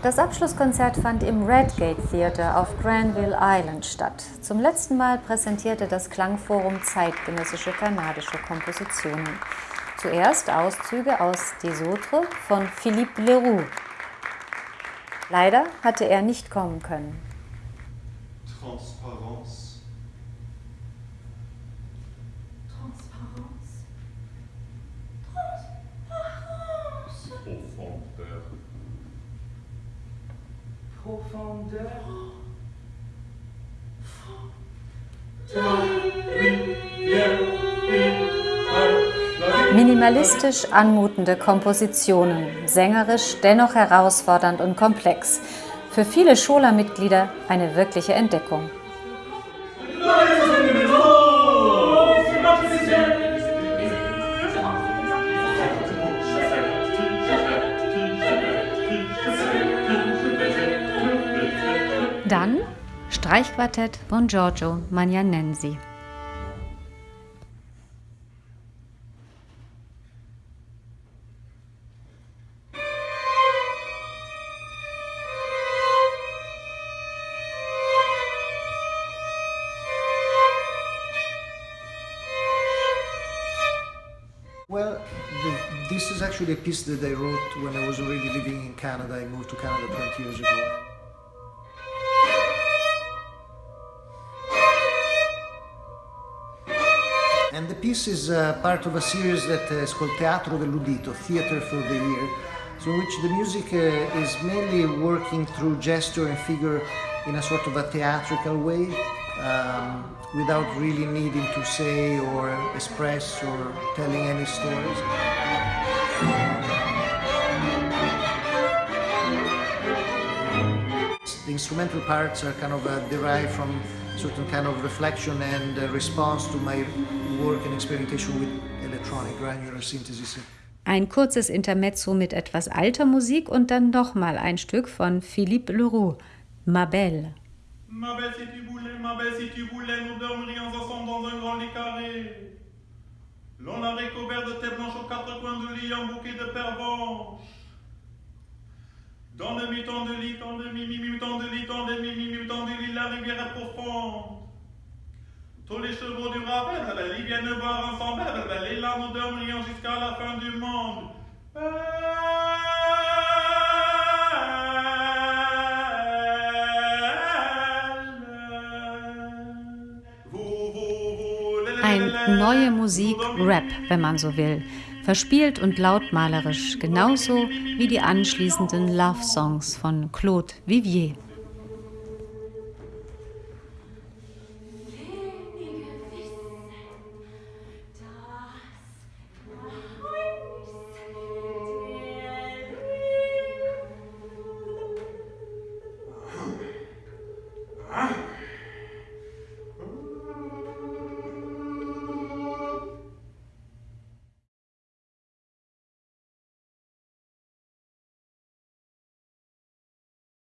Das Abschlusskonzert fand im Redgate Theatre auf Granville Island statt. Zum letzten Mal präsentierte das Klangforum zeitgenössische kanadische Kompositionen. Zuerst Auszüge aus Des Autres von Philippe Leroux. Leider hatte er nicht kommen können. Transparence. Transparence. Minimalistisch anmutende Kompositionen, sängerisch, dennoch herausfordernd und komplex. Für viele Schola-Mitglieder eine wirkliche Entdeckung. Dann Streichquartett von Giorgio Magnanensi. Well, this is actually a piece that I wrote when I was already living in Canada. I moved to Canada 20 years ago. Piece is uh, part of a series that is called Teatro dell'Udito, Theatre for the Ear, so in which the music uh, is mainly working through gesture and figure in a sort of a theatrical way, um, without really needing to say or express or telling any stories. The instrumental parts are kind of uh, derived from certain kind of reflection and uh, response to my work and experimentation with electronic granular synthesis. Ein kurzes Intermezzo mit etwas alter Musik und dann nochmal ein Stück von Philippe Leroux, Ma Belle. Ma belle, si tu voulais, ma belle, si tu voulais, nous dormirions ensemble dans un grand lit carré. L'on a recouvert de tes blanches aux quatre coins du lit, un bouquet de pervenches. Dans le mi-temps de lit, dans le mi-mi-mi-temps profonde. Tous les chevaux du rabais, ils viennent boire ensemble, là nous dormirions jusqu'à la fin du monde. Ein neue Musik, Rap, wenn man so will. Verspielt und lautmalerisch, genauso wie die anschließenden Love-Songs von Claude Vivier.